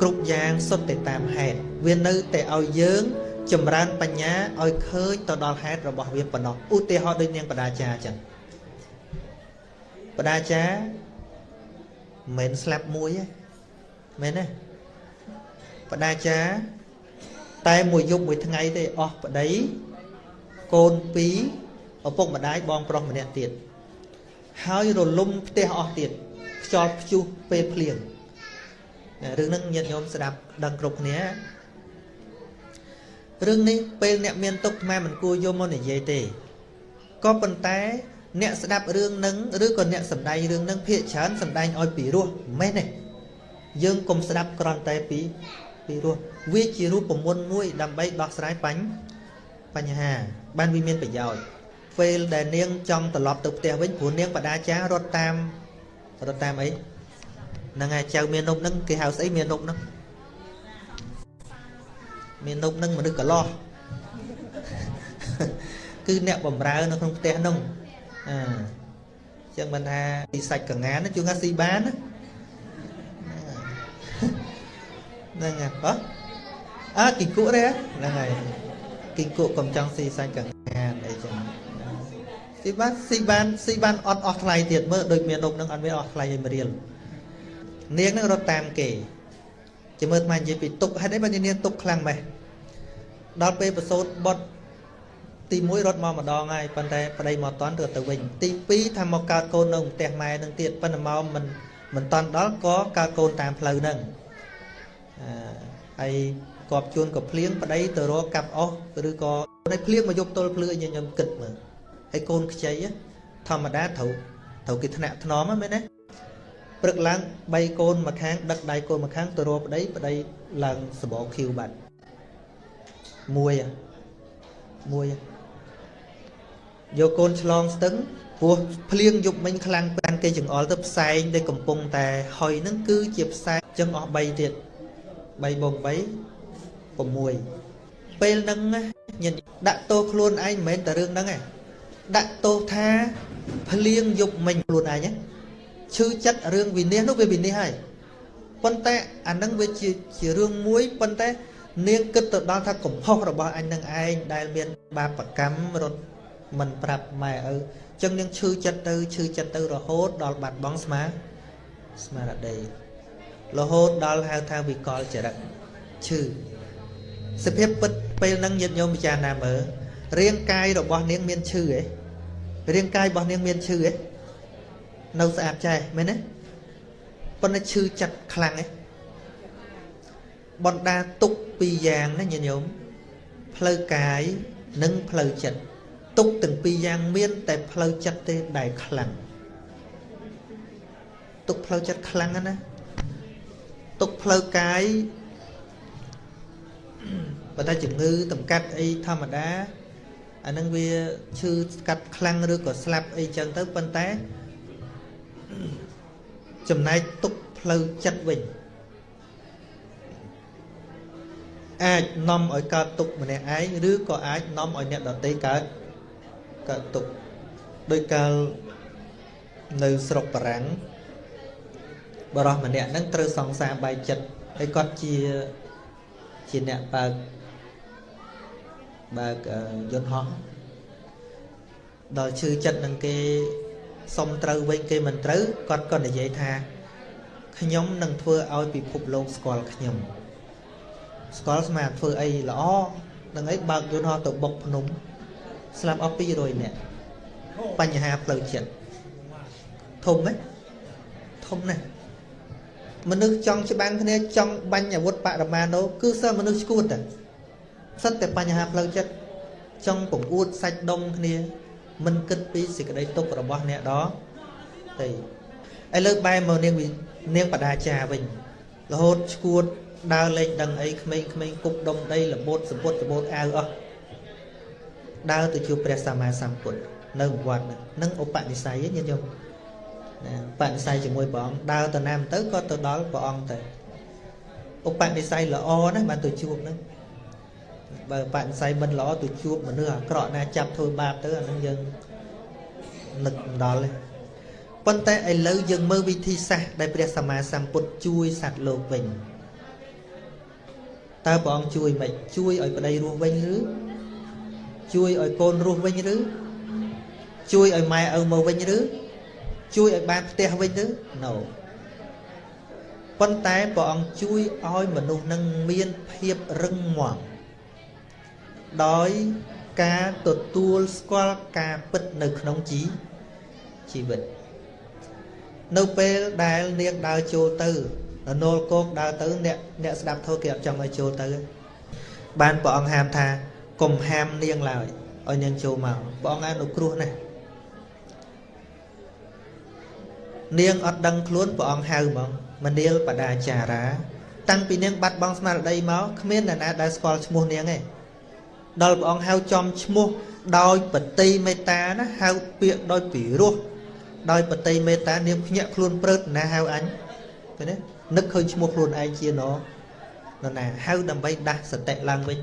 គ្រប់យ៉ាងសុទ្ធតែតាមហេតុវានៅតែឲ្យយើងចម្រើនបញ្ញាឲ្យឃើញទៅដល់ហេតុរបស់វាប៉ុណ្ណោះឧទាហរណ៍ដូចនាងបដាចាអញ្ចឹងបដាចាមិនស្លាប់មួយទេមែនទេបដាចាតែមួយយប់មួយថ្ងៃទេអស់ប្តីកូនពីរឪពុកម្ដាយបងប្រុសម្នាក់ទៀតហើយរលំផ្ទះអស់ទៀតខ្យល់ព្យុះពេលភ្លៀង រឿងហ្នឹងញាតិញោមស្ដាប់ដឹងគ្រប់គ្នារឿងនេះពេលអ្នកមានទុកថ្មមិនគួរយកមកនិយាយទេក៏ប៉ុន្តែអ្នកស្ដាប់រឿងនឹងឬក៏អ្នកសម្ដែងរឿងនឹងភាកច្រើនសម្ដែងឲ្យពីរោះមិនមែនទេយើងកុំស្ដាប់គ្រាន់តែពីពីរោះវាជារូបមន្តមួយ ដើម្បីដោះស្រាយបញ្បញ្ហា បានវាមានប្រយោជន៍ពេលដែលនាងចង់ត្រឡប់ទៅផ្ទះវិញព្រោះនាងបដាចារត់តាមរត់តាមអី ហ្នឹងហើយចៅមាននប់ហ្នឹងគេហៅស្អីមាននប់ហ្នឹងមាននប់ហ្នឹងមនុស្សកលោះគឺអ្នកបំរើនៅក្នុងផ្ទះហ្នឹងអឺចឹងមិនថាពីសាច់កងានជួងថាស៊ីបានណាហ្នឹងហើយអឺអើគីគក់ទេហ្នឹងហើយគីគក់កុំចង់ស៊ីសាច់កងានអីចឹងស៊ីបានស៊ីបានស៊ីបានអត់អស់ថ្លៃទៀតមើលដូចមាននប់នឹងអត់មានអស់ថ្លៃឲ្យមរៀល នាងនឹងរត់តាមគេជាមើលថ្មនិយាយពីទុកហេតុអីបើនាងទុកខ្លាំងម៉េះដល់ពេលប្រសូតបុតទី1រត់មកម្ដងហើយប៉ុន្តែប្តីមកតន់ទៅទៅវិញទី2ថាមកកើតកូននៅផ្ទះម៉ែនឹងទៀតប៉ុន្តែមកមិនមិនតន់ដល់ក៏កើតកូនតាមផ្លូវហ្នឹងអឺហើយគប់ជួនក៏ភ្លៀងប្តីទៅរកកាប់អស់ឬក៏នៅភ្លៀងមកយកទល់ភ្លឺឲ្យខ្ញុំគិតមើលហើយកូនខ្ចីធម្មតាត្រូវត្រូវគេថ្នាក់ថ្នមមែនទេ ព្រឹកឡើង3កូនមួយខាងដឹកដៃកូនមួយខាងទៅរកប្តីប្តីឡើងសបោឃីវបាត់មួយមួយយកកូនឆ្លងស្ទឹងពោះភ្លៀងយប់មិញខ្លាំងប្រានគេចង្អុលទៅផ្សែងដែលកំពុងតែហុយនឹងគឺជាផ្សែងចឹងអស់3ទៀត3បង3 6ពេលហ្នឹងញដាក់តោខ្លួនឯងមិនមែនតែរឿងហ្នឹងទេដាក់ទោសថាភ្លៀងយប់មិញខ្លួនឯង ឈឺចិត្តរឿងវិនិច្ឆ័យនោះវាវិនិច្ឆ័យហើយប៉ុន្តែអានឹងវាជាជារឿងមួយប៉ុន្តែ នាងគិតទៅដល់ថាកំហុសរបស់អញនឹងឯងដែលមាន បាបកម្មរត់មិនប្រាប់ម៉ែឪចឹងនាងឈឺចិត្តទៅឈឺចិត្តទៅរហូតដល់បាត់បង់ស្មាស្មារតីរហូតដល់ហៅថាវិកលចរិតឈឺសភាពពិតពេលហ្នឹងញាតិញោមពិចារណាមើលរាងកាយរបស់នាងមានឈឺឯងរាងកាយរបស់នាងមានឈឺឯង នៅស្អាតចេះមែនទេប៉ុន្តែឈឺចិត្តខ្លាំងឯងបណ្ដាទុកពីរយ៉ាងណាញាតិញោមផ្លូវកាយនិងផ្លូវចិត្តទុកទាំងពីរយ៉ាងមាន តែផ្លូវចិត្តទេដែលខ្លាំងទុកផ្លូវចិត្តខ្លាំងណាទុកផ្លូវកាយបើតែជំងឺតម្កាត់អីធម្មតាអានឹងវាឈឺកាត់ខ្លាំងឬក៏ស្លាប់អីចឹងទៅប៉ុន្តែ ចំណែកទុកផ្លូវចិត្តវិញអាចនាំឲ្យកើតទុកម្នាក់ឯងឬក៏អាចនាំឲ្យអ្នកដទៃកើតកើតទុកដោយកាលនៅស្រុកបារាំងបរោះម្នាក់ហ្នឹងត្រូវសង្សារបាយចិត្តហើយគាត់ជាជាអ្នកបើកបើកយន្តហោះដល់ឈឺចិត្តនឹងគេ សុំត្រូវវិញគេមិនត្រូវគាត់ក៏និយាយថាខ្ញុំនឹងធ្វើឲ្យពិភពលោកស្គាល់ខ្ញុំស្គាល់ស្មាធ្វើអីល្អនឹងអីបើកយន្តហោះទៅបុកភ្នំស្លាប់អស់200នាក់បញ្ហាផ្លូវចិត្តធំទេធំណាស់មនុស្សចង់ច្បាំងគ្នាចង់បាញ់អាវុធបរមាណូគឺសើមនុស្សឈួតតែសិតតែបញ្ហាផ្លូវចិត្តចង់ពង្អួតសាច់ដុំគ្នា មិនគិតពីសេចក្តីទុករបស់អ្នកដទេឥឡូវបែរមកនាងនាងបដាចាវិញរហូតឈួតដើរលេងដឹងអីក្មេងៗគប់ដុំដីលបូតសម្ពុតសម្ពុតអាវអស់ដើរទៅជួបព្រះសម្មាសម្ពុទ្ធនៅវត្តនឹងឧបនិស្ស័យញាតិញោមណាបនិស្ស័យជាមួយព្រះអង្គដើរទៅណាមទៅក៏ទៅដល់ព្រះអង្គទៅឧបនិស្ស័យល្អណាស់បានទៅជួបហ្នឹង បើបនិស្ស័យមិនល្អទៅជួបមនុស្សអាក្រក់ណាចាប់ធ្វើបាបទៅអានឹងយើងនឹកមិនដល់ទេប៉ុន្តែឥឡូវយើងមើលវិធីសាស្ត្រដែលព្រះសម្មាសម្ពុទ្ធជួយសត្វលោកវិញតើព្រះអង្គជួយមិនជួយឲ្យប្តីរស់វិញឬជួយឲ្យកូនរស់វិញឬជួយឲ្យម៉ែឪមកវិញឬជួយឲ្យបានផ្ទះវិញឬ No ប៉ុន្តែព្រះអង្គជួយឲ្យមនុស្សនឹងមានភាពរឹងមាំ ដោយការទទួលស្គាល់ការពិតនៅក្នុងជីជីវិតនៅពេលដែលនាងដើរចូលទៅនរលគោកដើរទៅអ្នកអ្នកស្ដាប់ធម៌គេអត់ចង់ឲ្យចូលទៅបានព្រះអង្គហាមថាកុំហាមនាងឡើយឲ្យនាងចូលមកព្រះអង្គអនុគ្រោះណាស់នាងអត់ដឹងខ្លួនព្រះអង្គហៅហ្មងមនាលបដាចារា តាំងពីនាងបាត់បង់ស្មារតីមកគ្មានអ្នកណាដែលស្គាល់ឈ្មោះនាងទេ ដល់ព្រះអង្គហៅចំឈ្មោះដោយបតីមេត្តាណាហៅពាក្យដោយពិរោះដោយបតីមេត្តានាងភ្ញាក់ខ្លួនព្រឹតណាហៅអញឃើញទេនឹកឃើញឈ្មោះខ្លួនឯងជាណនណាហៅដើម្បីដាស់សតិឡើងវិញ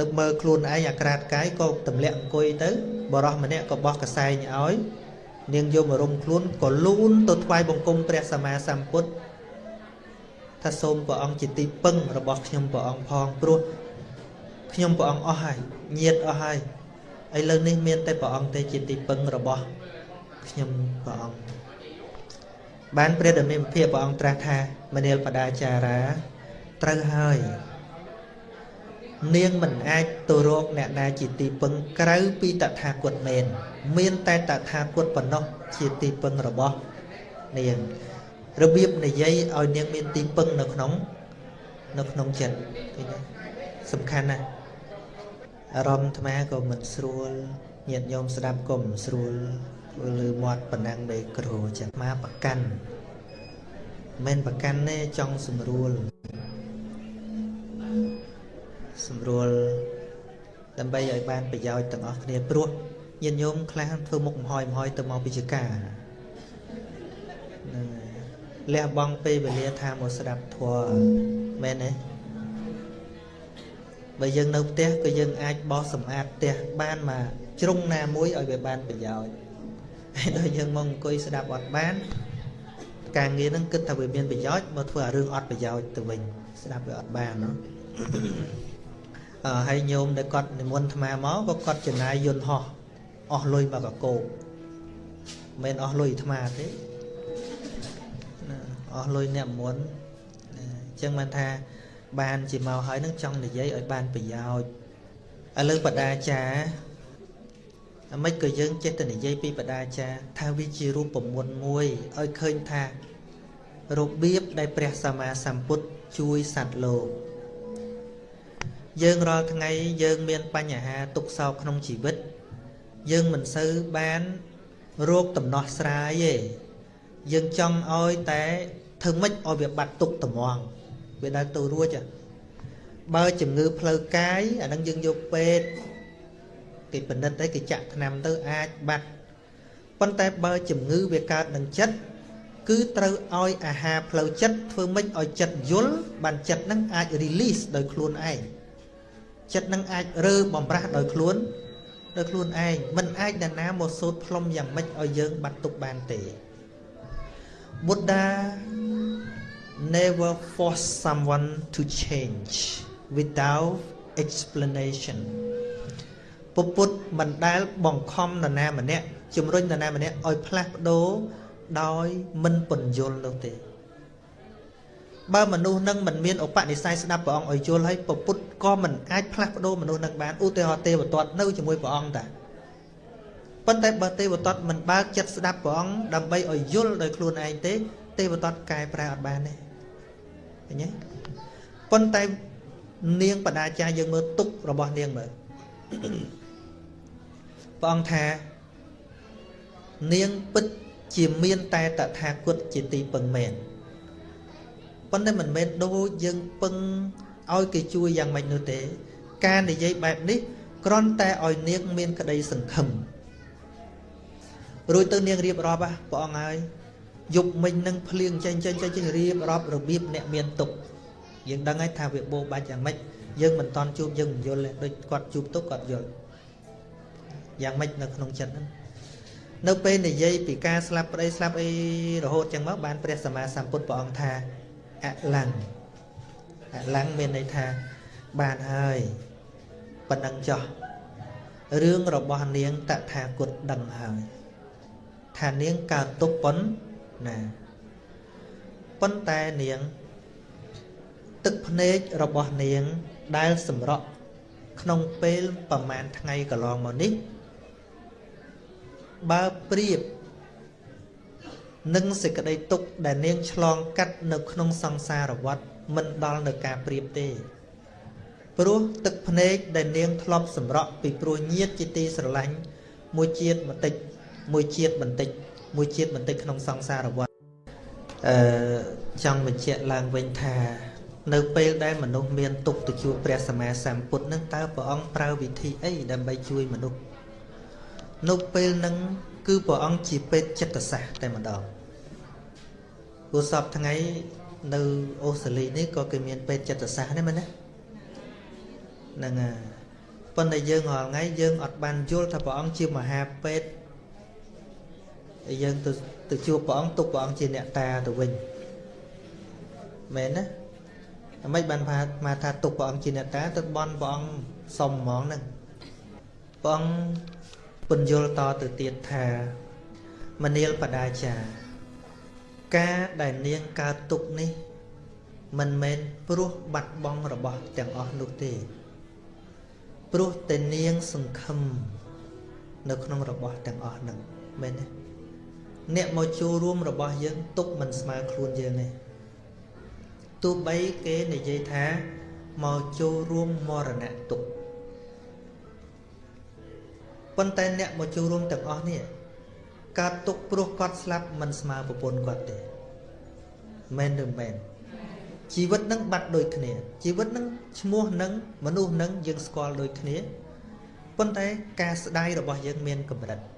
នឹកមើលខ្លួនឯងអាក្រាតកាយក៏ទម្លាក់អង្គុយទៅបរោះម្នាក់ក៏បោះកសែងឲ្យនាងយមរំខ្លួនក៏លូនទៅថ្វាយបង្គំព្រះសម្មាសម្ពុទ្ធថាសូមព្រះអង្គជាទីពឹងរបស់ខ្ញុំព្រះអង្គផងព្រោះ ខ្ញុំព្រះអង្គអស់ហើយញាតអស់ហើយឥឡូវនេះមានតែព្រះអង្គទេជាទីពឹងរបស់ខ្ញុំព្រះអង្គបានព្រះដមេភិព្រះអង្គត្រាស់ថាមនាលបដាចារាត្រូវហើយនាងមិនអាចទៅរកអ្នកណាជាទីពឹងក្រៅពីតថាគតមែនមានតែតថាគតប៉ុណ្ណោះជាទីពឹងរបស់នាងរបៀបនិយាយឲ្យនាងមានទីពឹងនៅក្នុងនៅក្នុងចិត្តឃើញទេសំខាន់ណាស់ អារម្មណ៍អាត្មាក៏មិនស្រួលញាតិញោមស្ដាប់ក៏មិនស្រួលលើមាត់ប៉ុណ្ណឹងនៃគ្រូចឹងមកប្រកាន់មិនប្រកាន់ទេចង់ស្រួលស្រួលដើម្បីឲ្យបានប្រយោជន៍ទាំងអស់គ្នាព្រោះញាតិញោមខ្លះធ្វើមុខមហយមហយទៅមកពីចកាលះបង់ពេលវេលាថាមកស្ដាប់ធម៌មែនទេ បើយើងនៅផ្ទះក៏យើងអាចបោសសម្អាតផ្ទះបានមកជ្រុងណាមួយឲ្យវាបានប្រយោជន៍ហើយដល់យើងមកអង្គុយស្ដាប់អត់បានការងារហ្នឹងគិតថាវាមានប្រយោជន៍មកធ្វើឲ្យរឿងអត់ប្រយោជន៍ទៅវិញស្ដាប់វាអត់បានណោះហើយញោមដែលគាត់និមន្តអាត្មាមកក៏គាត់ចំណាយយន្តហោះអស់លុយមកកកោមិនអស់លុយអាត្មាទេអស់លុយអ្នកមុនអញ្ចឹងបានថា បានជាមកហើយនឹងចង់និយាយឲ្យបានប្រយោជន៍ឥឡូវបដាចាអាម៉េចក៏យើងចេះតែនិយាយពីបដាចាថាវាជារូបមន្តមួយឲ្យឃើញថារបៀបដែលព្រះសម្មាសម្ពុទ្ធជួយសត្វលោកយើងរាល់ថ្ងៃយើងមានបញ្ហាទុក្ខសោកក្នុងជីវិត យើងមិនសូវបានរោគដំណោះស្រាយទេយើងចង់ឲ្យតែធ្វើម៉េចឲ្យវាបាត់ទុក្ខត្មង វាដើរទៅរួចបើជំងឺផ្លូវកាយអានឹងយើងយកពេទ្យគេពិនិត្យទៅគេចាក់ថ្នាំទៅអាចបាត់ប៉ុន្តែបើជំងឺវាកើតនឹងចិត្តគឺត្រូវឲ្យអាហារផ្លូវចិត្តធ្វើម៉េចឲ្យចិត្តយល់បានចិត្តនឹងអាច release ដោយខ្លួនឯងចិត្តនឹងអាចរើបំរាស់ដោយខ្លួនដោយខ្លួនឯងមិនអាចនរណាមកសូត្រផ្លុំយ៉ាងម៉េចឲ្យយើងបាត់ទុកបានទេ Buddha never force someone to change without explanation ពុទ្ធមិនដែលបង្ខំនរណាម្នាក់ជំរុញនរណាម្នាក់ឲ្យផ្លាស់ប្ដូរដោយមិនពន្យល់នោះទេបើមនុស្សនឹងមិនមានឧបនិស្ស័យស្ដាប់ព្រះអង្គឲ្យយល់ហើយពពុទ្ធក៏មិនអាចផ្លាស់ប្ដូរមនុស្សនឹងបានឧទាហរណ៍ទេវទត្តនៅជាមួយព្រះអង្គតាប៉ុន្តែបើទេវទត្តមិនបើកចិត្តស្ដាប់ព្រះអង្គដើម្បីឲ្យយល់ដោយខ្លួនឯងទេទេវទត្តកែប្រែអត់បានទេ ឃើញទេប៉ុន្តែនាងបដាចាយើងមើលទុករបស់នាងមើលព្រះអង្គថានាងពិតជាមានតែតថាគតជាទីពឹងមែនប៉ុន្តែមិនមែនដូចយើងពឹងឲ្យគេជួយយ៉ាងម៉េចនោះទេ ការនិយាយបែបនេះគ្រាន់តែឲ្យនាងមានក្តីសង្ឃឹមរួចទៅនាងរៀបរាប់ព្រះអង្គហើយ យប់មិញនឹងភ្លៀងចេញចេញចេញរៀបរាប់របៀបអ្នកមានទុកយើងដឹងហើយថាវាបោបាច់យ៉ាងម៉េចយើងមិនតន់ជួបយើងមិនយល់ទេដូចគាត់ជួបទុកគាត់យល់យ៉ាងម៉េចនៅក្នុងចិត្តហ្នឹងនៅពេលនិយាយពីការស្លាប់ប្តីស្លាប់អីរហូតចឹងមកបានព្រះសម្មាសម្ពុទ្ធព្រះអង្គថាអលੰអលੰមានន័យថាបានហើយប៉ុណ្ណឹងចោះរឿងរបស់នាងតថាគតដឹងហើយថានាងកើតទុកប៉ុណ្ណាប៉ុន្តែនាង ទឹកភ្នែករបស់នាងដែលសម្រក់ក្នុងពេលប្រមាណថ្ងៃកន្លងមកនេះបើប្រៀបនឹងសេចក្តីទុក្ខដែលនាងឆ្លងកាត់នៅក្នុងសង្សារវដ្តមិនដល់នៅការប្រៀបទេព្រោះទឹកភ្នែកដែលនាងធ្លាប់សម្រក់ពីព្រោះញាតជាទីស្រឡាញ់មួយជាតិបន្តិចមួយជាតិបន្តិច មួយជាតិបន្តិចក្នុងសង្សារវដ្តអឺចង់បញ្ជាក់ឡើងវិញថា នៅពេលដែលមនុស្សមានទុកទៅជួបព្រះសម្មាសម្ពុទ្ធនឹងតើព្រះអង្គប្រើវិធីអីដើម្បីជួយមនុស្សនៅពេលហ្នឹងគឺព្រះអង្គជាពេទ្យចិត្តសាស្ត្រតែម្ដងព្រោះសពថ្ងៃនៅអូស្ត្រាលីនេះក៏គេមានពេទ្យចិត្តសាស្ត្រដែរមែនទេហ្នឹងហើយប៉ុន្តែយើងរាល់ថ្ងៃយើងអត់បានយល់ថាព្រះអង្គជាមហាពេទ្យហើ យយើងទៅទៅជួបព្រះអង្គទុកព្រះអង្គជាអ្នកតាទៅវិញមែនណាអ្មេចបានថាថាទុកព្រះអង្គជាអ្នកតាទៅបន់ព្រះអង្គសុំហ្មងហ្នឹងព្រះអង្គពន្យល់តទៅទៀតថាមនាលបដាចាការដែលនាងកើតទុកនេះ មិនមែនព្រោះបាត់បង់របស់ទាំងអស់នោះទេព្រោះតែនាងសង្ឃឹមនៅក្នុងរបស់ទាំងអស់ហ្នឹងមែនទេ អ្នកមកចូលរួមរបស់យើងទុកមិនស្មើខ្លួនយើងទេទោះបីគេនិយាយថាមកចូលរួមមរណៈទុកប៉ុន្តែអ្នកមកចូលរួមទាំងអស់នេះកើតទុកព្រោះគាត់ស្លាប់មិនស្មើប្រពន្ធគាត់ទេមែនឬមែនជីវិតនឹងបាត់ដូចគ្នាជីវិតនឹងឈ្មោះនឹងមនុស្សនឹងយើងស្គាល់ដូចគ្នាប៉ុន្តែការស្ដាយរបស់យើងមានកម្រិតអ្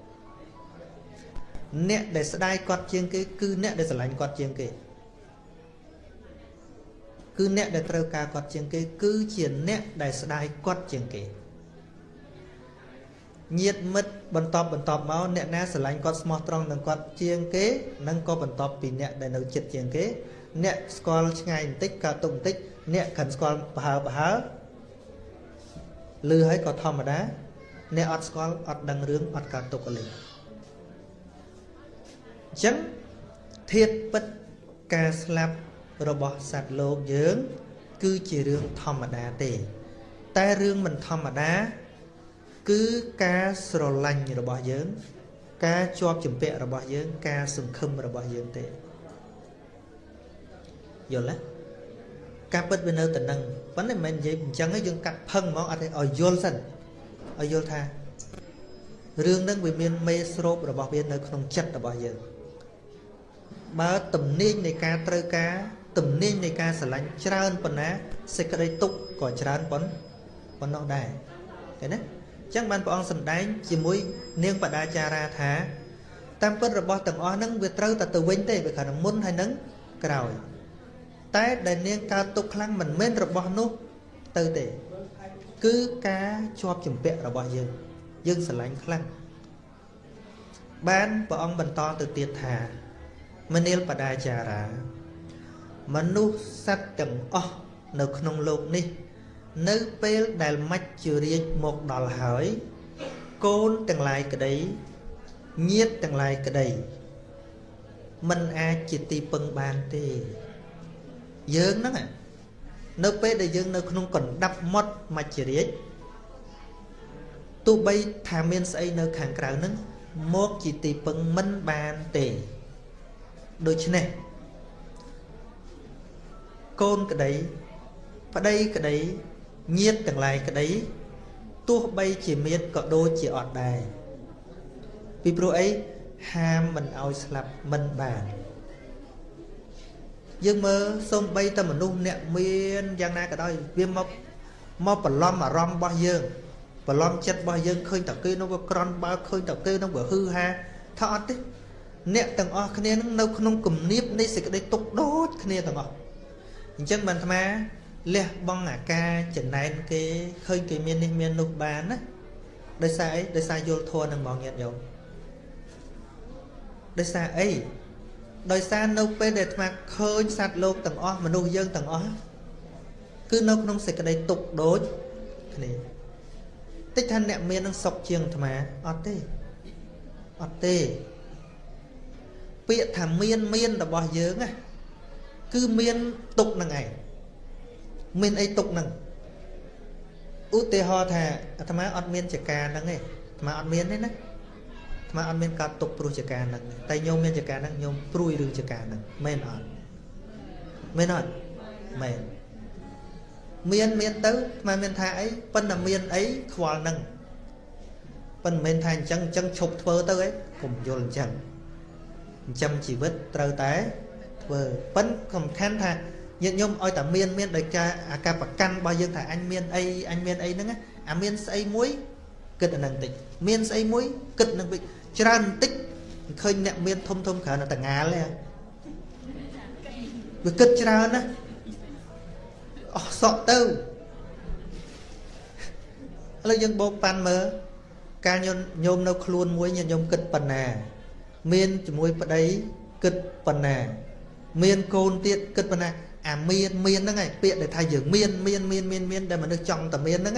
នកដែលស្ដាយគាត់ជាងគេគឺអ្នកដែលស្រឡាញ់គាត់ជាងគេគឺអ្នកដែលត្រូវការគាត់ជាងគេ គឺជាអ្នកដែលស្ដាយគាត់ជាងគេញាតមិត្តបន្តបន្តមកអ្នកណាស្រឡាញ់គាត់ស្មោះត្រង់នឹងគាត់ជាងគេនឹងក៏បន្តពីអ្នកដែលនៅចិត្តជាងគេ អ្នកស្គាល់ឆ្ងាយបន្តិចក៏ទុកបន្តិចអ្នកខិនស្គាល់ប្រហើប្រហើលឺហើយក៏ធម្មតាអ្នកអត់ស្គាល់អត់ដឹងរឿងអត់កើតទុកអលី អញ្ចឹងធាតពិតការស្លាប់របស់សត្វលោកយើង គឺជារឿងធម្មតាទេ តែរឿងមិនធម្មតា គឺការស្រឡាញ់របស់យើង ការជាប់ជំពាក់របស់យើង ការសង្ឃឹមរបស់យើងទេយល់ទេការពិតវានៅតែនឹងប៉ុន្តែមិនមែននិយាយអញ្ចឹងឯងយើងកាត់ផឹងហ្មងអត់ទេឲ្យយល់សិនឲ្យយល់ថារឿងហ្នឹងវាមានមេស្រូបរបស់វានៅក្នុងចិត្តរបស់យើង បើទំនាញនៃការត្រូវការទំនាញនៃការស្រឡាញ់ច្រើនប៉ុណ្ណាសេចក្តីទុកក៏ច្រើនប៉ុណ្ប៉ុណ្ណោះដែរឃើញទេអញ្ចឹងបានព្រះអង្គសម្ដែងជាមួយនាងបដាចារាថាតាមពិតរបស់ទាំងអស់ហ្នឹងវាត្រូវតែទៅវិញទេវាគ្រាន់តែមុនហើយនឹងក្រោយ តែដែលនាងកើតទុកខ្លាំងមិនមែនរបស់នោះទៅទេ គឺការជាប់ជំពាក់របស់យើង យើងស្រឡាញ់ខ្លាំងបានព្រះអង្គបន្តទៅទៀតថា មនាលបដាចារា មនុស្សសត្វទាំងអស់នៅក្នុងលោកនេះ នៅពេលដែលមច្ចជរាជមកដល់ហើយកូនទាំងឡាយក្តីញាតទាំងឡាយក្តីមិនអាចជាទីពឹងបានទេ យើងហ្នឹងនៅពេលដែលយើងនៅក្នុងកណ្ដាប់មាត់មច្ចរាជទោះបីថាមានស្អីនៅខាងក្រៅហ្នឹងមកជាទីពឹងមិនបានទេ ដូច្នេះកូនក្តីប្តីក្តីញាតទាំងឡាយក្តីទោះបីជាមានក៏ដូចជាអត់ដែរពីព្រោះអីហាមមិនឲ្យស្លាប់មិនបានយើងមើលសំបីតែមនុស្សអ្នកមានយ៉ាងណាក៏ដោយវាមកមកបន្លំអារម្មណ៍របស់យើងបន្លំចិត្តរបស់យើងឃើញតែគេនោះវាក្រន់បើឃើញតែគេនោះវាហឺហាថាអត់ទេ អ្នកទាំងអស់គ្នានឹងនៅក្នុងគំនាបនៃសេចក្តីទុកដូចគ្នាទាំងអស់អញ្ចឹងបានអាត្មាលះបង់អាការចំណែនគេឃើញគេមាននេះមាននោះបានណាដោយសារអីដោយសារយល់ធម៌នឹងមកញាតញោមដោយសារអីដោយសារនៅពេលដែលអាត្មាឃើញសត្វលោកទាំងអស់មនុស្សយើងទាំងអស់គឺនៅក្នុងសេចក្តីទុកដូចគ្នាតិចថាអ្នកមាននឹងសុខជាងអាត្មាអត់ទេអត់ទេ ពាក្យថាមានមានរបស់យើងណាគឺមានទុកនឹងឯងមានអីទុកនឹងឧទាហរណ៍ថាអាត្មាអត់មានចកាហ្នឹងទេអាត្មាអត់មានទេណាអាត្មាអត់មានកើតទុកព្រោះចកាហ្នឹងតែញោមមានចកាហ្នឹងញោមព្រួយរឿងចកាហ្នឹងមែនអត់មែនអត់មែនមានមានទៅអាត្មាមានថាអីប៉ុន្តែមានអីខ្វល់ហ្នឹងប៉ុន្តែមិនមែនថាអញ្ចឹងអញ្ចឹងឈប់ធ្វើទៅអីកុំយល់អញ្ចឹង អញ្ចឹងជីវិតត្រូវតែធ្វើប៉ុន្តែសំខាន់ថាញាតិញោមឲ្យតែមានមានដោយការអាការប្រកាន់របស់យើងថាអញមានអីអញមានអីហ្នឹងអាមានស្អីមួយគិតអាហ្នឹងតិចមានស្អីមួយគិតនឹងវិញច្រើនបន្តិចឃើញអ្នកមានធំធំច្រើនតែងាលទេវាគិតច្រើនណាអស់សក់ទៅឥឡូវយើងបោកប៉ាន់មើលការញញោមនៅខ្លួនមួយញាតិញោមគិតប៉ុណ្ណា មានជាមួយប្តីគិតប៉ុណ្ណា មានកូនទៀតគិតប៉ុណ្ណាអាមានមានហ្នឹងឯងពាក្យដែលថាយើងមានមានមានមានមានដែលមនុស្សចង់តែមានហ្នឹង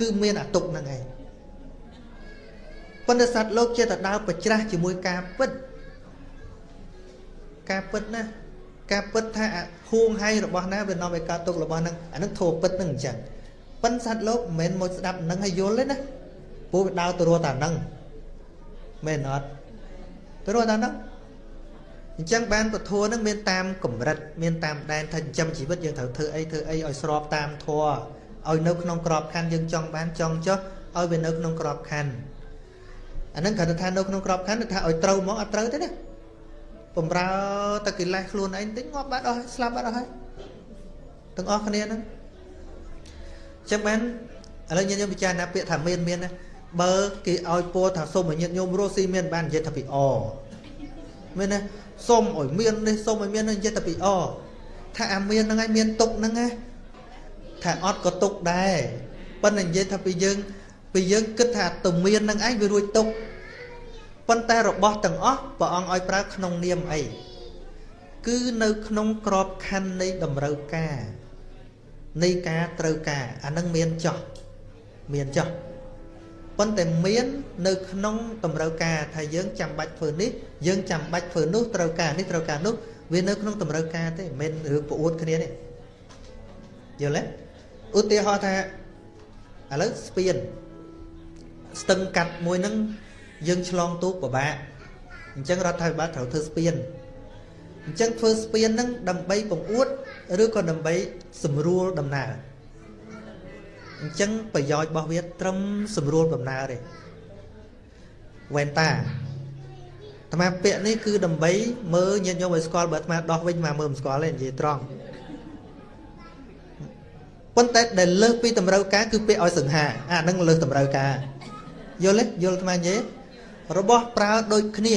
គឺមានអាទុកហ្នឹងឯងប៉ុន្តែសត្វលោកជាតែដើរប្រច្រាស់ជាមួយការពិតការពិតណាការពិតថាហួងហៃរបស់ណាវានាំឲ្យកើតទុករបស់ហ្នឹងអាហ្នឹងធោពិតហ្នឹងអញ្ចឹងប៉ុន្តែសត្វលោកមិនមែនមកស្ដាប់ហ្នឹងឲ្យយល់ទេណាព្រោះវាដើរទៅរកតែហ្នឹងមែនអត់ ទៅរកតែហ្នឹងអញ្ចឹងបានពធនឹងមានតាមកម្រិតមានតាមដែនថាចិញ្ចឹមជីវិតយើងត្រូវធ្វើអីធ្វើអីឲ្យស្របតាមធម៌ឲ្យនៅក្នុងក្របខ័ណ្ឌយើងចង់បានចង់ចុះឲ្យវានៅក្នុងក្របខ័ណ្ឌអាហ្នឹងគ្រាន់តែថានៅក្នុងក្របខ័ណ្ឌថាឲ្យត្រូវមកអត់ត្រូវទេណាបំរើតែកិលេសខ្លួនឯងតិចងាប់បាត់អស់ស្លាប់បាត់អស់ហើយទាំងអស់គ្នាហ្នឹងអញ្ចឹងបានឥឡូវញាតិញោមពិចារណាពាក្យថាមានមានណា បើគេឲ្យពោថាសុំឲ្យញាតិញោមរស់ស៊ីមានបាននិយាយថាពីអមែនទេសុំឲ្យមាននេះសុំឲ្យមាននេះនិយាយតែពីអថាអាមានហ្នឹងឯងមានទុកហ្នឹងណាថាអត់ក៏ទុកដែរប៉ុន្តែនិយាយថាពីយើងពីយើងគិតថាទៅមានហ្នឹងឯងវារួចទុកប៉ុន្តែរបស់ទាំងអស់ព្រះអង្គឲ្យប្រើក្នុងនាមអីគឺនៅក្នុងក្របខ័ណ្ឌនៃតម្រូវការនៃការត្រូវការអានឹងមានចោះមានចោះ ប៉ុន្តែមាននៅក្នុងតម្រូវការថាយើងចាំបាច់ធ្វើនេះយើងចាំបាច់ធ្វើនោះត្រូវការនេះត្រូវការនោះវានៅក្នុងតម្រូវការទេមិនមែនរឿងប្អួតគ្នាទេយល់ទេឧទាហរណ៍ថាឥឡូវស្ពានស្ទឹងកាត់មួយហ្នឹងយើងឆ្លងទូកពិបាកអញ្ចឹងរដ្ឋាភិបាលត្រូវធ្វើស្ពានអញ្ចឹងធ្វើស្ពានហ្នឹងដើម្បីបង្អួតឬក៏ដើម្បីសម្រួលដំណើរ អញ្ចឹងប្រយោជន៍របស់វាត្រឹមស្រួលដំណើរទេវ៉ែនតាអាត្មាពាក្យនេះគឺដើម្បីមើលញាតិញោមឲ្យស្គាល់បើអាត្មាដោះវិញមកមើលមិនស្គាល់ទេនិយាយត្រង់ប៉ុន្តែដែលលើសពីតម្រូវការគឺពាក្យឲ្យសង្ហាអាហ្នឹងលើសតម្រូវការយល់ទេយល់អាត្មានិយាយរបស់ប្រើដូចគ្នា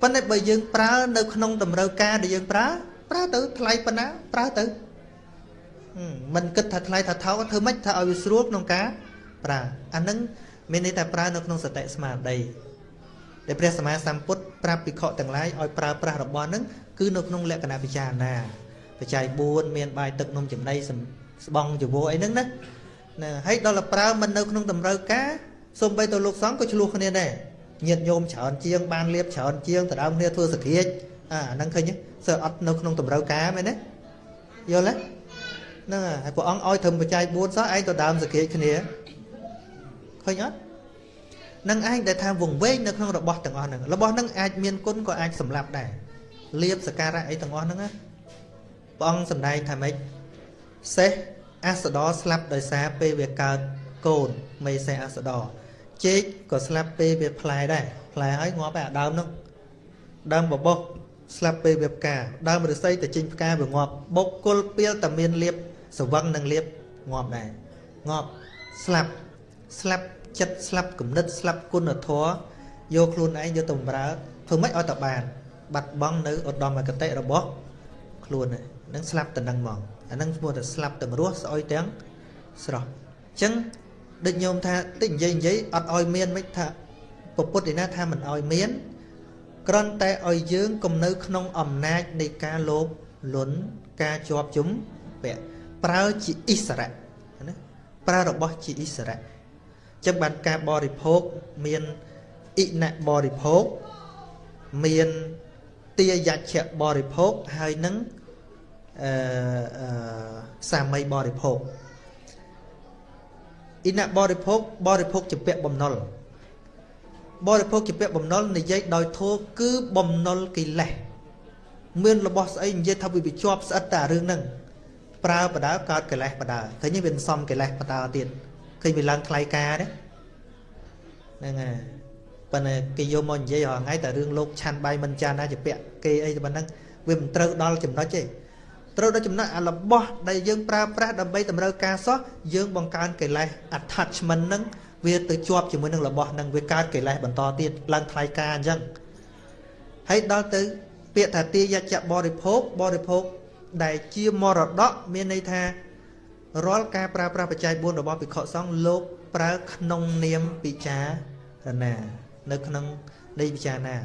ប៉ុន្តែបើយើងប្រើនៅក្នុងតម្រូវការដែលយើងប្រើប្រើទៅថ្លៃប៉ុណ្ណាប្រើទៅ មិនគិតថាថ្លៃថាថោកធ្វើម៉េចថាឲ្យវាស្រួលក្នុងការប្រើអានឹងមានន័យថាប្រើនៅក្នុងសតិស្មារតីដែលព្រះសម្មាសម្ពុទ្ធប្រាប់ភិក្ខុទាំងឡាយឲ្យប្រើប្រាស់របស់នឹងគឺនៅក្នុងលក្ខណៈពិចារណាបច្ច័យ4មានបាយទឹកនំចំណីស្បង់ចវោអីហ្នឹងណាណាហើយដល់ប្រើមិននៅក្នុងតម្រូវការសូម្បីទៅលោកសង្ឃក៏ឆ្លោះគ្នាដែរញាតញោមច្រើនជាងបានលៀបច្រើនជាងទៅដើមគ្នាធ្វើសក្រាចអាហ្នឹងឃើញសើអត់នៅក្នុងតម្រូវការមែនទេយល់ទេ ហ្នឹងហើយព្រះអង្គឲ្យត្រឹមបច្ច័យ4សោះឯងទៅដើមសក្រាចគ្នាឃើញអត់នឹងឯងដែលថាវង្វេងនៅក្នុងរបស់ទាំងអស់ហ្នឹងរបស់ហ្នឹងអាចមានគុណក៏អាចសម្លាប់ដែរលៀបសការៈអីទាំងអស់ហ្នឹងណាព្រះអង្គសម្ដែងថាម៉េចសេះអសដរស្លាប់ដោយសារពេលវាកើតកូនមេសេះអសដរជែកក៏ស្លាប់ពេលវាផ្លែដែរផ្លែហើយងាប់តែដើមហ្នឹងដើមបបោះស្លាប់ពេលវាផ្កាដើមរស័យតែចេញផ្កាវាងាប់បុកគុលពីលតែមានលៀប សវឹងនិងលៀបងាប់ដែរងាប់ស្លាប់ស្លាប់ចិត្តស្លាប់គំនិតស្លាប់គុណធម៌យកខ្លួនឯងយកទៅបម្រើធ្វើម៉េចឲ្យតបានបាត់បង់នៅឧត្តមគតិរបស់ខ្លួនហ្នឹងស្លាប់តែនឹងហ្មងអាហ្នឹងឈ្មោះថាស្លាប់ទាំងរស់ស្អុយទាំងស្រស់អញ្ចឹងដូចញោមថាតិចនិយាយនិយាយអត់ឲ្យមានមិនថាពុទ្ធឯណាថាមិនឲ្យមានគ្រាន់តែឲ្យយើងគំនៅក្នុងអំណាចនៃការលោភលន់ការជាប់ជំពាក់ ប្រើជាអិសរៈណាប្រើរបស់ជាអិសរៈអញ្ចឹងបានការបរិភោគមានអិណបរិភោគមានទាយជ្ជៈបរិភោគហើយនឹងអឺសាមីបរិភោគអិណបរិភោគបរិភោគជាពាក់បំណុលបរិភោគជាពាក់បំណុលនិយាយដោយធោគឺបំណុលកិលេសមានរបស់ស្អីនិយាយថាវាវាជាប់ស្អិតតែរឿងហ្នឹង ប្រើបដើកើតកិលេសបដើឃើញវាសំកិលេសបដើទៀតឃើញវាឡើងថ្លៃការទេហ្នឹងហើយប៉ុន្តែគេយកមកនិយាយរាល់ថ្ងៃតែរឿងលោកឆាន់បាយមិនចានណាជាពាក់គេអីទៅប៉ុណ្ណឹងវាមិនត្រូវដល់ចំណុចទេត្រូវដល់ចំណុចអារបស់ដែលយើងប្រើប្រាស់ដើម្បីតម្រូវការសោះយើងបង្កើនកិលេស attachment ហ្នឹងវាទៅជាប់ជាមួយនឹងរបស់ហ្នឹងវាកើតកិលេសបន្តទៀតឡើងថ្លៃការអញ្ចឹងហើយដល់ទៅពាក្យថាទាយច្ចៈបរិភោគបរិភោគ ដែលជាមរតកមានន័យថារាល់ការប្រើប្រាស់បច្ច័យ4របស់ភិក្ខុសង្ឃលោកប្រើក្នុងនាមពិចារណា នៅក្នុងនៃពិចារណា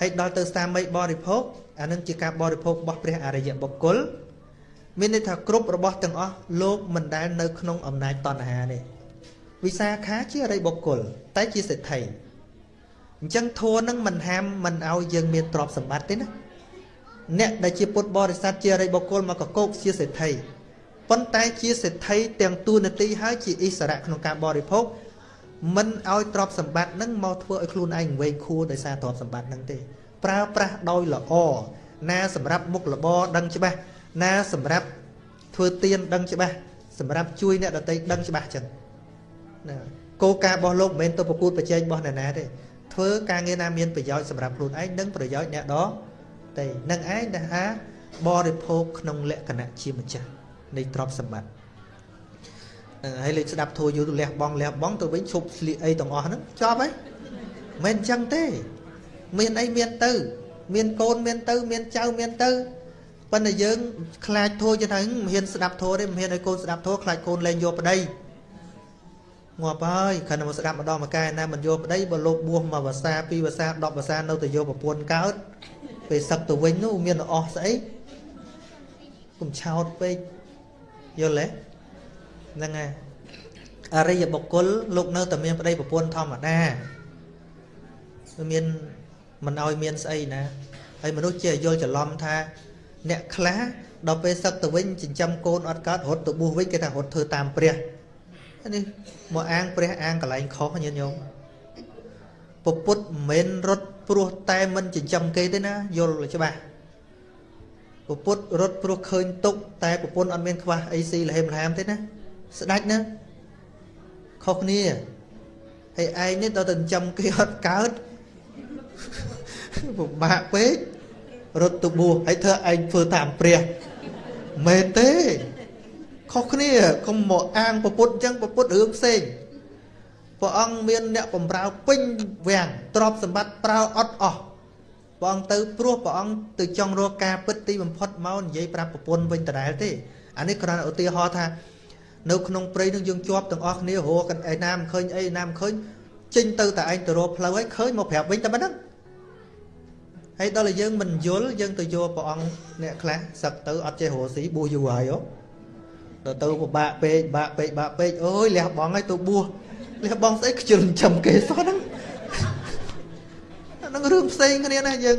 ហើយដល់ទៅសាមីបរិភោគអានឹងជាការបរិភោគរបស់ព្រះអរិយបុគ្គលមានន័យថាគ្រប់របស់ទាំងអស់លោកមិនដែលនៅក្នុងអំណាចតណ្ហាទេវិសាខាជាអរិយបុគ្គលតែជាសេដ្ឋីអញ្ចឹងធัวនឹងមិនហាមមិនឲ្យយើងមានទ្រព្យសម្បត្តិទេណា អ្នកដែលជាពុទ្ធបរិស័ទជាអរិយបុគ្គលមកកកោកជាសេដ្ឋីប៉ុន្តែជាសេដ្ឋីទាំងទូនាទីហើយជាអិសរៈក្នុងការបរិភោគមិនឲ្យទ្រព្យសម្បត្តិនឹងមកធ្វើឲ្យខ្លួនឯងវែងខួរដោយសារទ្រព្យសម្បត្តិនឹងទេ ប្រើប្រាស់ដោយល្អណាសម្រាប់មុខរបរដឹងច្បាស់ណាសម្រាប់ធ្វើទៀនដឹងច្បាស់សម្រាប់ជួយអ្នកដទៃដឹងច្បាស់ចឹងណាគោលការណ៍របស់លោកមិនមែនទៅប្រកួតប្រជែងរបស់អ្នកណាទេធ្វើការងារណាមានប្រយោជន៍សម្រាប់ខ្លួនឯងនិងប្រយោជន៍អ្នកដទៃ នឹងឯងដែលថាបរិភោគក្នុងលក្ខណៈជាម្ចាស់នៃទ្រព្យសម្បត្តិហើយលេខស្ដាប់ធូរយូរលះបងលះបងទៅវិញឈប់ស្លៀកអីទាំងអស់ហ្នឹងចប់ហើយមិនអញ្ចឹងទេ មានអីមានទៅ មានកូនមានទៅ មានចៅមានទៅប៉ុន្តែយើងខ្លាចធូរចឹងហ្នឹងមិនហ៊ានស្ដាប់ធូរទេមិនហ៊ានឲ្យកូនស្ដាប់ធូរខ្លាចកូនលែងយកប្តីងាប់ហើយគ្រាន់តែមកស្ដាប់ម្ដងមកកែណាមិនយកប្តីបើលោកបួសមួយភាសាពីរភាសា10ភាសានៅតែយកប្រពន្ធកើត ពេលសឹកទៅវិញនោះមានអស់ស្អីកុំឆោតពេកយល់ទេហ្នឹងហើយអរិយបុគ្គលលោកនៅតែមានប្តីប្រពន្ធធម្មតាមានមិនឲ្យមានស្អីណាហើយមនុស្សជាយល់ច្រឡំថា អ្នកខ្លះដល់ពេលសឹកទៅវិញចិញ្ចឹមកូនអត់កើតរត់ទៅបួសវិញគេថារត់ធ្វើតាមព្រះនេះមកអាងព្រះអាងកន្លែងខុសញាតិញោមពពុទ្ធមិនមែនរត់ ព្រោះតែមិនចិញ្ចឹមគេទេណាយល់ច្បាស់ពពុទ្ធរត់ព្រោះឃើញទុកតែប្រពន្ធអត់មានខ្វះអីស៊ីលហេមលហាមទេណាស្ដាច់ណាខុសគ្នាហើយឯងនេះដល់តែចិញ្ចឹមគេអត់កើតពិបាកពេករត់ទៅបួសហើយធ្វើឯងធ្វើតាមព្រះមែនទេខុសគ្នាកុំមកអាងពុទ្ធអញ្ចឹងពុទ្ធរឿងផ្សេង ព្រះអង្គមានអ្នកបំរើពេញវាំងទ្រព្យសម្បត្តិប្រើអត់អស់ព្រះអង្គទៅព្រោះព្រះអង្គទៅចង់រកការពិតទីបំផុតមកនិយាយប្រាប់ប្រពន្ធវិញដដែលទេអានេះគ្រាន់តែឧទាហរណ៍ថានៅក្នុងព្រៃនឹងយើងជាប់ទាំងអស់គ្នារកឯណាមិនឃើញអីណាមិនឃើញចេញទៅតែឯងទៅរកផ្លូវហើយឃើញមកប្រាប់វិញតែប៉ុណ្្នឹងហើយដល់តែយើងមិនយល់យើងទៅយកព្រះអង្គអ្នកខ្លះសឹកទៅអត់ចេះរកស៊ីបួសយូរហើយហ៎ដល់ទៅពិបាកពេកបាក់ពេកបាក់ពេកអូយលះបងហើយទៅបួស លះបងស្អីខ្ជិលចំគេសោះហ្នឹងហ្នឹងរឿងផ្សេងគ្នាណាយើង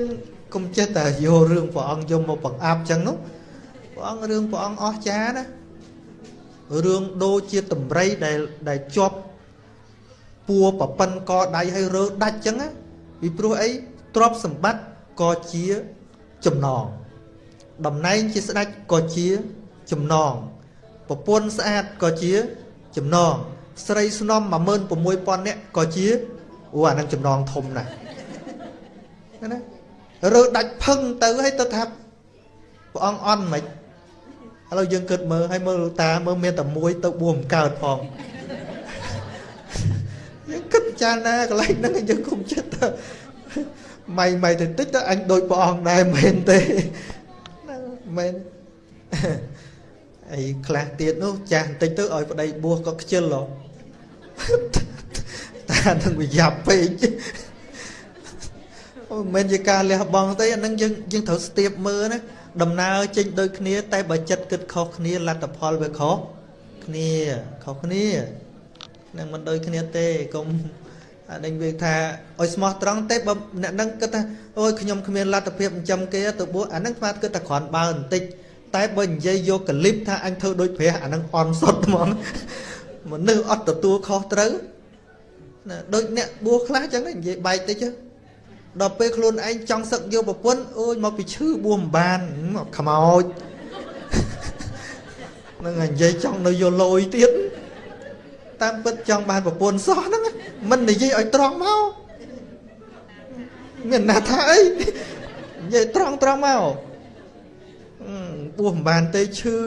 កុំចិត្តតែយករឿងព្រះអង្គយកមកបង្អាប់ចឹងនោះព្រះអង្គរឿងព្រះអង្គអស្ចារ្យណារឿងដូចជាតម្រៃដែលដែលជាប់ពួរប្រប៉ិនកដៃឲ្យរើដាច់ចឹងណាពីព្រោះអីទ្រព្យសម្បត្តិក៏ជាចំណងតំណែងជាស្ដេចក៏ជាចំណងប្រពន្ធស្អាតក៏ជាចំណង ស្រីស្នំ16000នាក់ក៏ជាអូអានឹងចំណងធំណាស់ណារើដាច់ផឹងទៅហើយទៅថាព្រះអង្គអន់មិនឥឡូវយើងគិតមើលហើយមើលតាមើលមានតែមួយទៅបួសមិនកើតផងយើងគិតចារណាកន្លែងហ្នឹងយើងគុំចិត្តទៅម៉ៃម៉ៃទៅតិចទៅអញដូចព្រះអង្គដែរមែនទេមែនអីខ្លះទៀតនោះចាស់បន្តិចទៅឲ្យប្តីបួសក៏ខ្ជិលហ៎ តានឹងវាយ៉ាប់ពេកអូមិនមែនជាការលះបង់ទេអានឹងយើងយើងត្រូវស្ទាបមើលណាដំណើរចេញដូចគ្នា តែបើចិត្តគិតខុសគ្នាលទ្ធផលវាខុសគ្នាខុសគ្នានឹងមិនដូចគ្នាទេកុំអានេះវាថាឲ្យស្មោះត្រង់ទេបើអ្នកនឹងគិតថាអូយខ្ញុំគ្មានលទ្ធភាពចិញ្ចឹមគេទៅបួសអានឹងស្មាតគិតតែគ្រាន់បើបន្តិចតែបើនិយាយយកកលិបថាអញធ្វើដូចព្រះអានឹងអន់សុតហ្មង មនុស្សអត់ទទួលខុសត្រូវណាដូចអ្នកបួសខ្លះចឹងនិយាយបែកតិចដល់ពេលខ្លួនឯងចង់សឹកយកប្រពន្ធអូយមកពីឈឺបួសមិនបានខ្មោចនឹងនិយាយចង់នៅយកលយទៀតតាមពិតចង់បានប្រពន្ធសោះហ្នឹងមិននិយាយឲ្យត្រង់មកមានណាថាអីនិយាយត្រង់ត្រង់មកបួសមិនបានទេឈឺ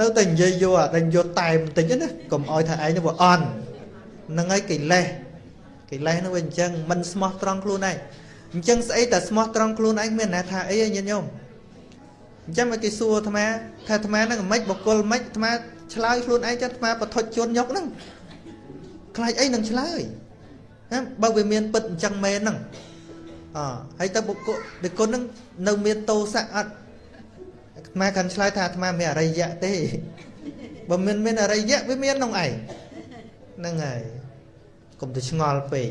នៅតែនិយាយយកអាតែយកតែបន្តិចណាកុំឲ្យថាឯងទៅអន់ហ្នឹងហើយកិលេសកិលេសហ្នឹងវាអញ្ចឹងមិនស្មោះត្រង់ខ្លួនឯងអញ្ចឹងស្អីតែស្មោះត្រង់ខ្លួនឯងមានណាថាអីញាតិញោមអញ្ចឹងមកគេសួរអាត្មាថាអាត្មាហ្នឹងមិនបកគលមិនអាត្មាឆ្លើយខ្លួនឯងចាត់អាត្មាបថុជជន់ញុកហ្នឹងខ្លាចអីនឹងឆ្លើយណាបើវាមានពិតអញ្ចឹងមែនហ្នឹងអហើយទៅបុគ្គលបុគ្គលហ្នឹងនៅមានតោសៈអត់ អាត្មាកាន់ឆ្លើយថាអាត្មាមានអរិយៈទេបើមានមានអរិយៈវាមានក្នុងឯងហ្នឹងហើយកុំទៅឆ្ងល់ពេក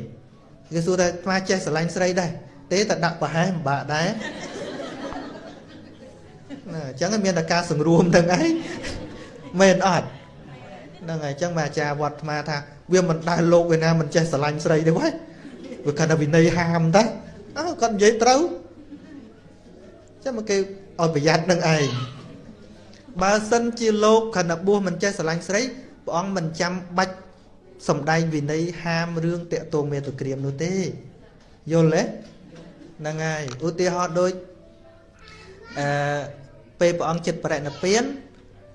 គេសួរថាអាត្មាចេះស្រឡាញ់ស្រីដែរទេតែដាក់ប្រហែសមិនបាក់ដែរណាអញ្ចឹងមានតែការសង្រួមទាំងឯងមែនអត់ហ្នឹងហើយអញ្ចឹងមកអាចារ្យវត្តអាត្មាថាវាមិនដែលលោកឯណាមិនចេះស្រឡាញ់ស្រីទេវ៉េវាគាត់ថាវិន័យហាមតាអើគាត់និយាយត្រូវចាំមកគេ ឲ្យប្រយ័ត្ននឹងឯងបើសិនជាលោកខណៈបួសមិនចេះស្រឡាញ់ស្រីព្រះអង្គមិនចាំបាច់សំដែងវិន័យហាមរឿងតាក់ទងមេតុក្រាមនោះទេយល់ទេហ្នឹងហើយឧទាហរណ៍ដូចអឺពេលព្រះអង្គចិត្តបរិណិព្វាន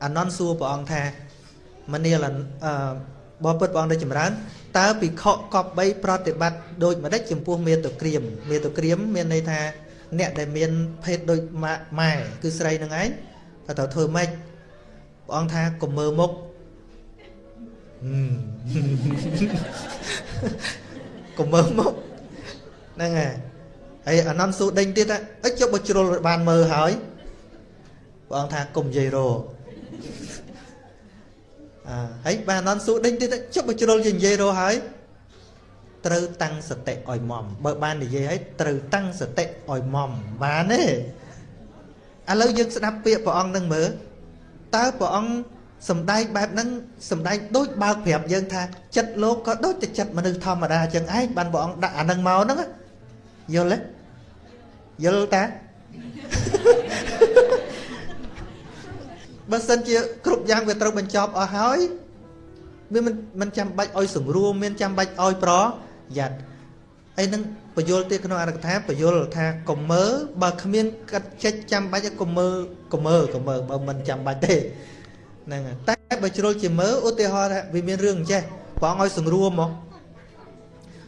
អានន្តសួរព្រះអង្គថាមនាលអឺបបពុតព្រះអង្គដែលចម្រើនតើភិក្ខុកប់3ប្រតិបត្តិដូចម្ដេចចំពោះមេតុក្រាមមេតុក្រាមមានន័យថា អ្នកដែលមានភេទដូចម៉ែគឺស្រីនឹងឯងថាត្រូវធ្វើម៉េចព្រះអង្គថាកុំមើលមុខកុំមើលមុខហ្នឹងហើយហើយអានន្តសួរដេញទៀតអីចុះបើជ្រុលបានមើលហើយព្រះអង្គថាកុំនិយាយរអើហើយបានអានន្តសួរដេញទៀតចុះបើជ្រុលជានិយាយរហើយ ត្រូវតាំងសតិឲ្យមមបើបាននិយាយឲ្យត្រូវតាំងសតិឲ្យមមបានទេឥឡូវយើងស្ដាប់ពាក្យព្រះអង្គនឹងមើលតើព្រះអង្គសំដែងបែបហ្នឹងសំដែងដូចបើកប្រាប់យើងថាចិត្តលោកក៏ដូចតែចិត្តមនុស្សធម្មតាអញ្ចឹងឯងបានព្រះអង្គដាក់អាហ្នឹងមកហ្នឹងយល់ទេយល់តាបើសិនជាគ្រប់យ៉ាងវាត្រូវបញ្ចប់អស់ហើយវាមិនមិនចាំបាច់ឲ្យសង្រួមមានចាំបាច់ឲ្យប្រ យ័ត្នអីនឹងបយលទៀតក្នុងអរកថាបយលថាកុំមើបើគ្មានកាត់ចិច្ចចាំបាច់កុំមើកុំមើកុំមើបើមិនចាំបាច់ទេហ្នឹងតែបើជ្រុលជាមើឧទាហរណ៍ថាវាមានរឿងអញ្ចេះព្រះអង្គឲ្យសង្រួមមក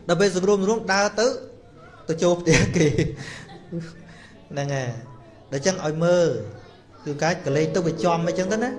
ដល់ពេលសង្រួមរួមដើរទៅទៅចូលផ្ទះគេហ្នឹងហើយដល់ចឹងឲ្យមើគឺកាច់កលេចទៅវាចំអញ្ចឹងទៅណា